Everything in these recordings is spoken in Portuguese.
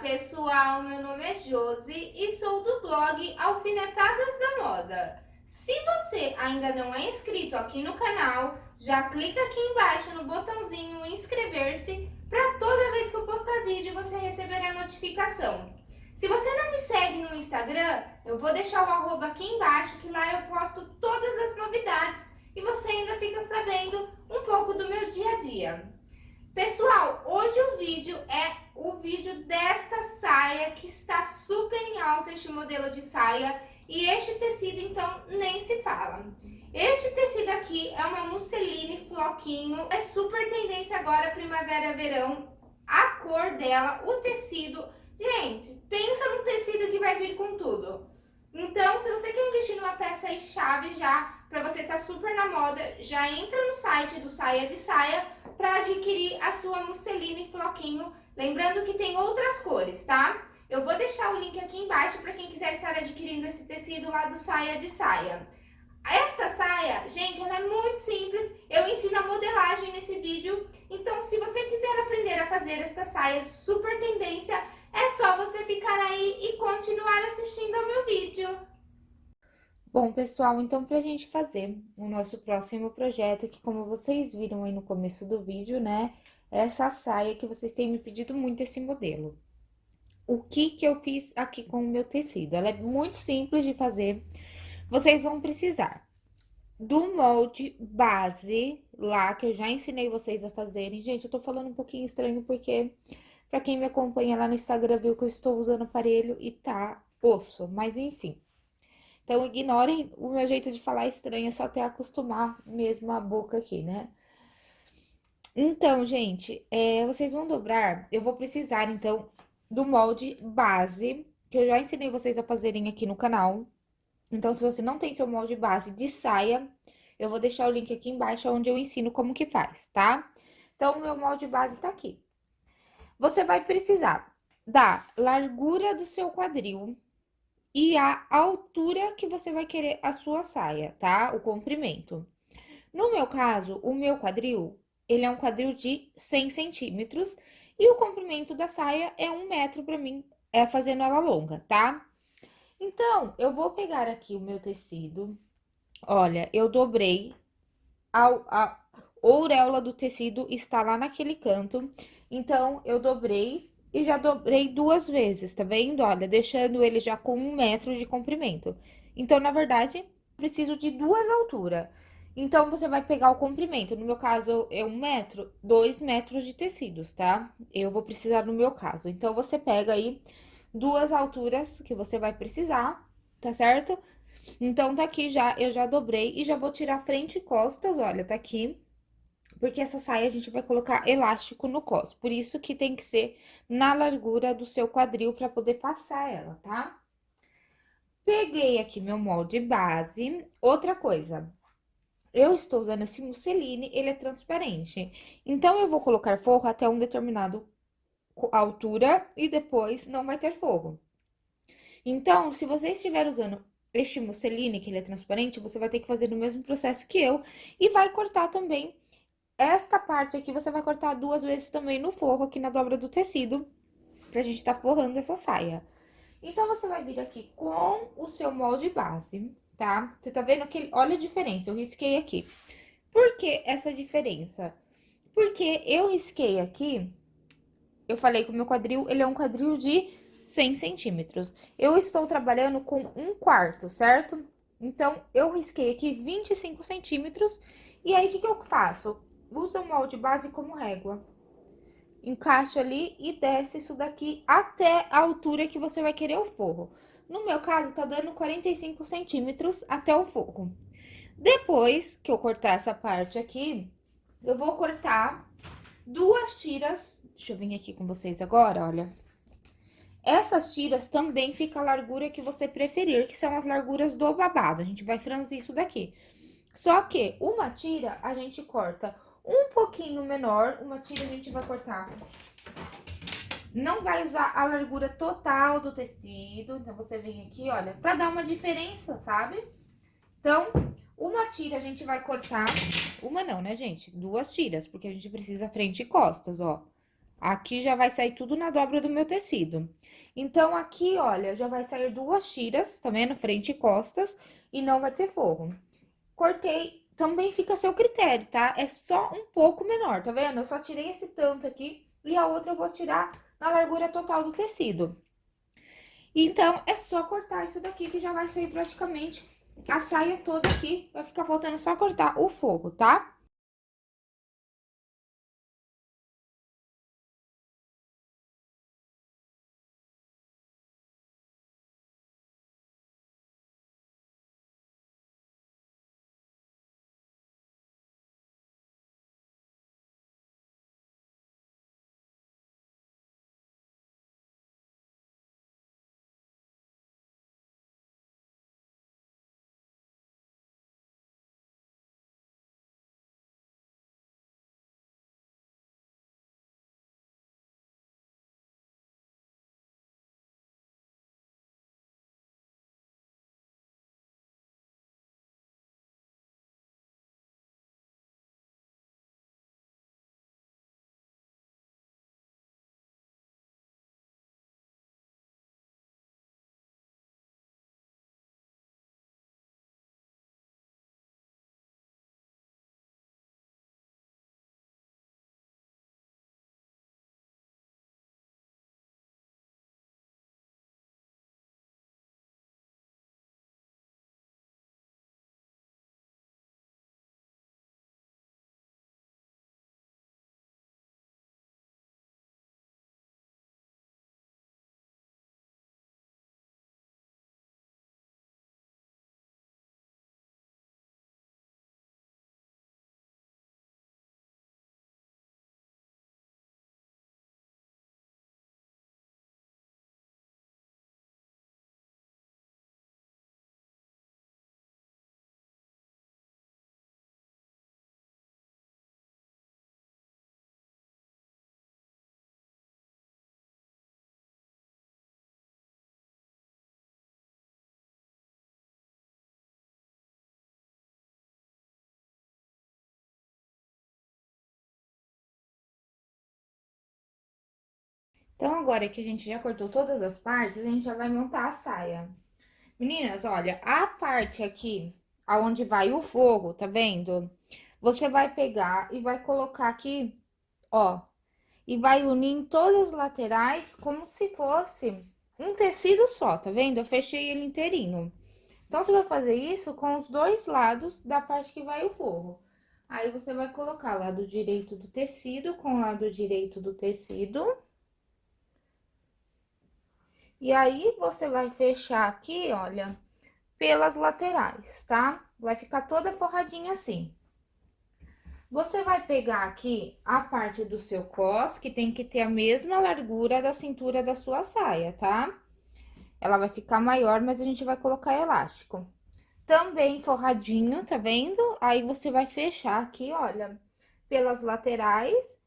pessoal, meu nome é Josi e sou do blog Alfinetadas da Moda. Se você ainda não é inscrito aqui no canal, já clica aqui embaixo no botãozinho inscrever-se para toda vez que eu postar vídeo você receber a notificação. Se você não me segue no Instagram, eu vou deixar o arroba aqui embaixo que lá eu posto todas as novidades e você ainda fica sabendo um pouco do meu dia a dia. Pessoal, hoje o vídeo é o vídeo desta que está super em alta, este modelo de saia. E este tecido, então, nem se fala. Este tecido aqui é uma musseline floquinho, é super tendência agora primavera-verão. A cor dela, o tecido, gente, pensa num tecido que vai vir com tudo. Então, se você quer investir numa peça aí chave já, para você estar tá super na moda, já entra no site do Saia de Saia para adquirir a sua musseline floquinho. Lembrando que tem outras cores, tá? Eu vou deixar o link aqui embaixo para quem quiser estar adquirindo esse tecido lá do Saia de Saia. Esta saia, gente, ela é muito simples, eu ensino a modelagem nesse vídeo, então se você quiser aprender a fazer esta saia super tendência, é só você ficar aí e continuar assistindo ao meu vídeo. Bom, pessoal, então pra gente fazer o nosso próximo projeto, que como vocês viram aí no começo do vídeo, né, é essa saia que vocês têm me pedido muito esse modelo. O que que eu fiz aqui com o meu tecido? Ela é muito simples de fazer. Vocês vão precisar do molde base lá, que eu já ensinei vocês a fazerem. Gente, eu tô falando um pouquinho estranho porque Pra quem me acompanha lá no Instagram viu que eu estou usando aparelho e tá osso, mas enfim. Então, ignorem o meu jeito de falar estranho, é só até acostumar mesmo a boca aqui, né? Então, gente, é, vocês vão dobrar, eu vou precisar, então, do molde base, que eu já ensinei vocês a fazerem aqui no canal. Então, se você não tem seu molde base de saia, eu vou deixar o link aqui embaixo, onde eu ensino como que faz, tá? Então, o meu molde base tá aqui. Você vai precisar da largura do seu quadril e a altura que você vai querer a sua saia, tá? O comprimento. No meu caso, o meu quadril, ele é um quadril de 100 centímetros e o comprimento da saia é um metro para mim, é fazendo ela longa, tá? Então, eu vou pegar aqui o meu tecido. Olha, eu dobrei a, a auréola do tecido está lá naquele canto. Então, eu dobrei e já dobrei duas vezes, tá vendo? Olha, deixando ele já com um metro de comprimento. Então, na verdade, preciso de duas alturas. Então, você vai pegar o comprimento. No meu caso, é um metro, dois metros de tecidos, tá? Eu vou precisar no meu caso. Então, você pega aí duas alturas que você vai precisar, tá certo? Então, tá aqui já, eu já dobrei e já vou tirar frente e costas, olha, tá aqui porque essa saia a gente vai colocar elástico no cos. Por isso que tem que ser na largura do seu quadril para poder passar ela, tá? Peguei aqui meu molde base. Outra coisa, eu estou usando esse musseline, ele é transparente. Então, eu vou colocar forro até um determinado altura e depois não vai ter forro. Então, se você estiver usando este musseline, que ele é transparente, você vai ter que fazer o mesmo processo que eu e vai cortar também esta parte aqui você vai cortar duas vezes também no forro, aqui na dobra do tecido, pra gente tá forrando essa saia. Então, você vai vir aqui com o seu molde base, tá? Você tá vendo que, olha a diferença, eu risquei aqui. Por que essa diferença? Porque eu risquei aqui, eu falei que o meu quadril, ele é um quadril de 100 centímetros. Eu estou trabalhando com um quarto, certo? Então, eu risquei aqui 25 centímetros, e aí, o que que eu faço? usa o molde base como régua. Encaixa ali e desce isso daqui até a altura que você vai querer o forro. No meu caso, tá dando 45 centímetros até o forro. Depois que eu cortar essa parte aqui, eu vou cortar duas tiras. Deixa eu vir aqui com vocês agora, olha. Essas tiras também fica a largura que você preferir, que são as larguras do babado. A gente vai franzir isso daqui. Só que uma tira a gente corta um pouquinho menor, uma tira a gente vai cortar. Não vai usar a largura total do tecido, então você vem aqui, olha, pra dar uma diferença, sabe? Então, uma tira a gente vai cortar, uma não, né, gente? Duas tiras, porque a gente precisa frente e costas, ó. Aqui já vai sair tudo na dobra do meu tecido. Então, aqui, olha, já vai sair duas tiras, tá vendo? Frente e costas, e não vai ter forro. Cortei, também fica a seu critério, tá? É só um pouco menor, tá vendo? Eu só tirei esse tanto aqui, e a outra eu vou tirar na largura total do tecido. Então, é só cortar isso daqui que já vai sair praticamente a saia toda aqui. Vai ficar faltando só cortar o forro, tá? Então, agora que a gente já cortou todas as partes, a gente já vai montar a saia. Meninas, olha, a parte aqui, aonde vai o forro, tá vendo? Você vai pegar e vai colocar aqui, ó, e vai unir em todas as laterais como se fosse um tecido só, tá vendo? Eu fechei ele inteirinho. Então, você vai fazer isso com os dois lados da parte que vai o forro. Aí, você vai colocar lado direito do tecido com lado direito do tecido e aí, você vai fechar aqui, olha, pelas laterais, tá? Vai ficar toda forradinha assim. Você vai pegar aqui a parte do seu cos, que tem que ter a mesma largura da cintura da sua saia, tá? Ela vai ficar maior, mas a gente vai colocar elástico. Também forradinho, tá vendo? Aí, você vai fechar aqui, olha, pelas laterais.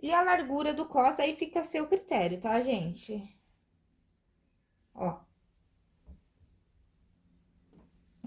E a largura do cos aí fica a seu critério, tá, gente? ó.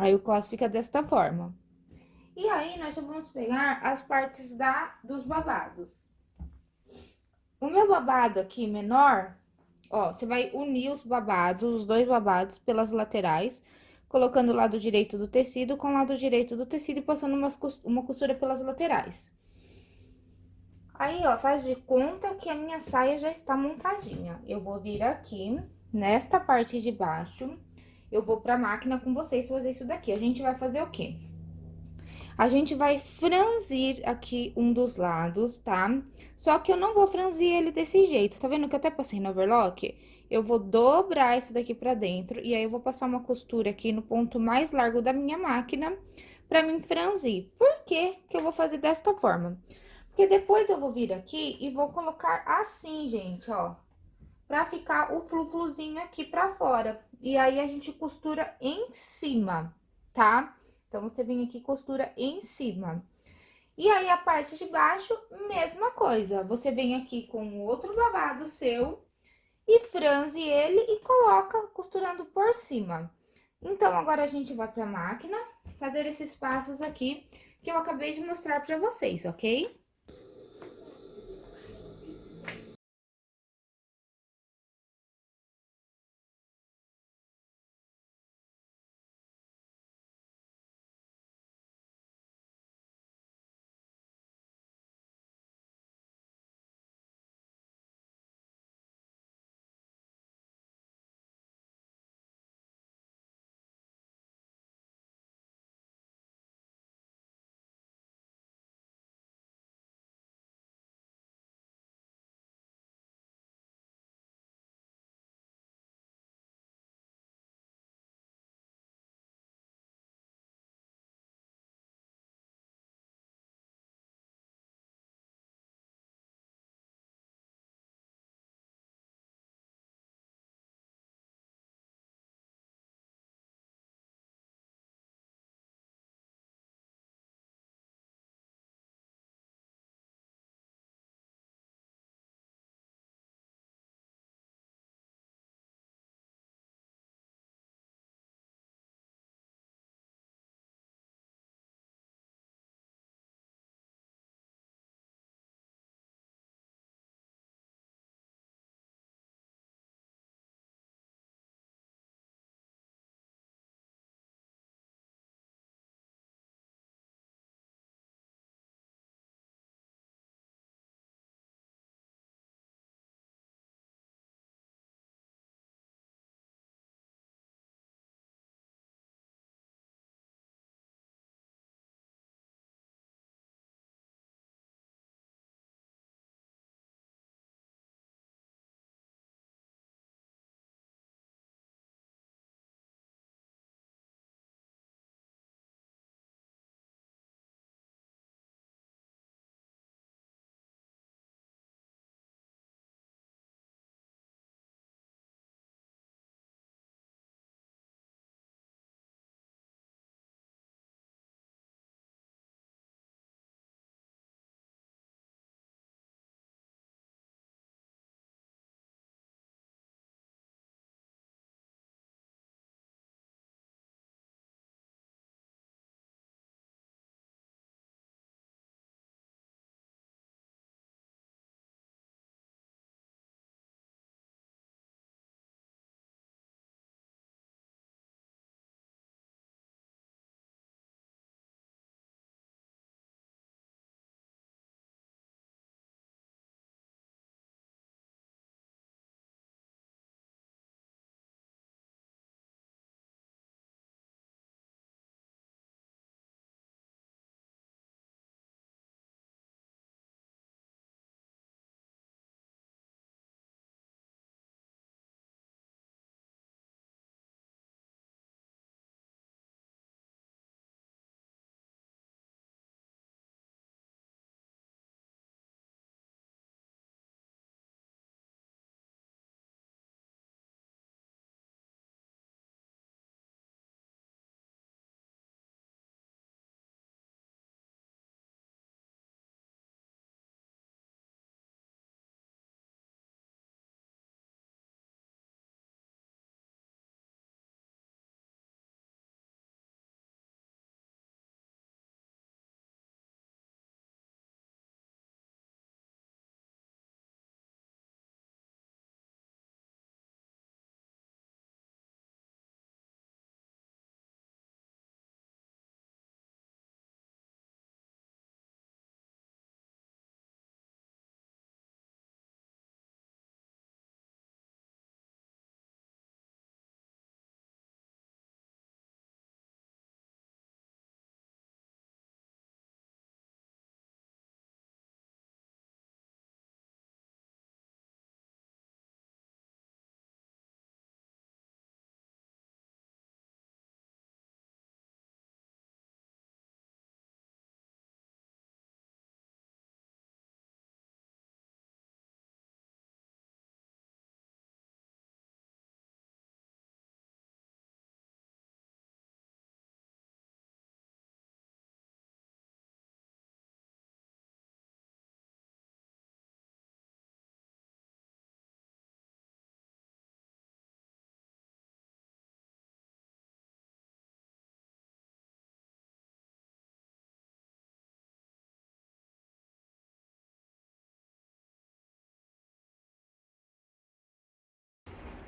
Aí, o cos fica desta forma. E aí, nós vamos pegar as partes da, dos babados. O meu babado aqui menor, ó, você vai unir os babados, os dois babados pelas laterais, colocando o lado direito do tecido com o lado direito do tecido e passando umas, uma costura pelas laterais. Aí, ó, faz de conta que a minha saia já está montadinha. Eu vou vir aqui nesta parte de baixo, eu vou pra máquina com vocês fazer isso daqui. A gente vai fazer o quê? A gente vai franzir aqui um dos lados, tá? Só que eu não vou franzir ele desse jeito, tá vendo que eu até passei no overlock? Eu vou dobrar isso daqui pra dentro, e aí eu vou passar uma costura aqui no ponto mais largo da minha máquina pra mim franzir. Por que que eu vou fazer desta forma? Porque depois eu vou vir aqui e vou colocar assim, gente, ó pra ficar o flufluzinho aqui pra fora. E aí, a gente costura em cima, tá? Então, você vem aqui e costura em cima. E aí, a parte de baixo, mesma coisa. Você vem aqui com outro babado seu e franze ele e coloca costurando por cima. Então, agora a gente vai pra máquina fazer esses passos aqui que eu acabei de mostrar pra vocês, ok?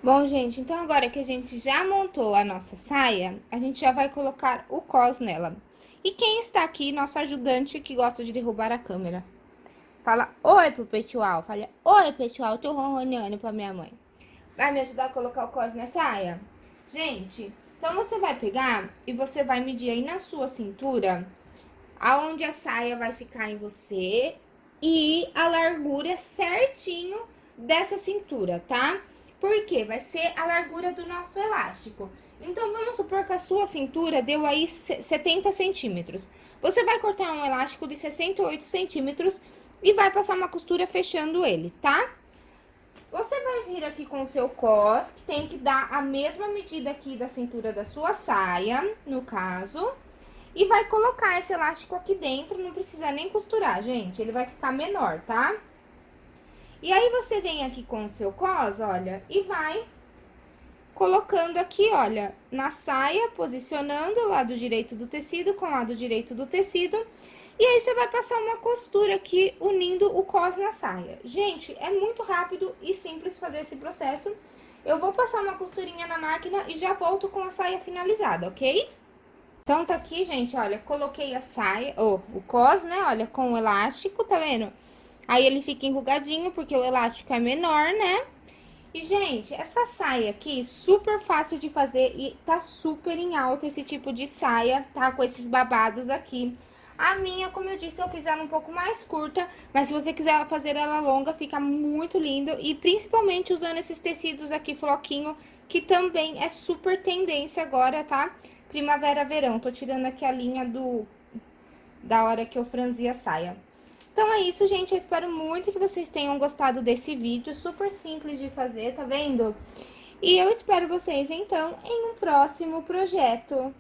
Bom, gente, então agora que a gente já montou a nossa saia, a gente já vai colocar o cos nela. E quem está aqui, nosso ajudante que gosta de derrubar a câmera? Fala oi pro pessoal, fala oi pessoal, tô ronroneando pra minha mãe. Vai me ajudar a colocar o cos na saia? Gente, então você vai pegar e você vai medir aí na sua cintura, aonde a saia vai ficar em você e a largura certinho dessa cintura, tá? Porque vai ser a largura do nosso elástico. Então, vamos supor que a sua cintura deu aí 70 centímetros. Você vai cortar um elástico de 68 centímetros e vai passar uma costura fechando ele, tá? Você vai vir aqui com o seu cos, que tem que dar a mesma medida aqui da cintura da sua saia, no caso. E vai colocar esse elástico aqui dentro, não precisa nem costurar, gente. Ele vai ficar menor, tá? Tá? E aí, você vem aqui com o seu cos, olha, e vai colocando aqui, olha, na saia, posicionando o lado direito do tecido com o lado direito do tecido. E aí, você vai passar uma costura aqui, unindo o cos na saia. Gente, é muito rápido e simples fazer esse processo. Eu vou passar uma costurinha na máquina e já volto com a saia finalizada, ok? Então, tá aqui, gente, olha, coloquei a saia, ou oh, o cos, né, olha, com o elástico, tá vendo? Aí ele fica enrugadinho, porque o elástico é menor, né? E, gente, essa saia aqui, super fácil de fazer e tá super em alta esse tipo de saia, tá? Com esses babados aqui. A minha, como eu disse, eu fiz ela um pouco mais curta, mas se você quiser fazer ela longa, fica muito lindo. E principalmente usando esses tecidos aqui, floquinho, que também é super tendência agora, tá? Primavera-verão. Tô tirando aqui a linha do... da hora que eu franzi a saia. Então é isso, gente. Eu espero muito que vocês tenham gostado desse vídeo. Super simples de fazer, tá vendo? E eu espero vocês, então, em um próximo projeto.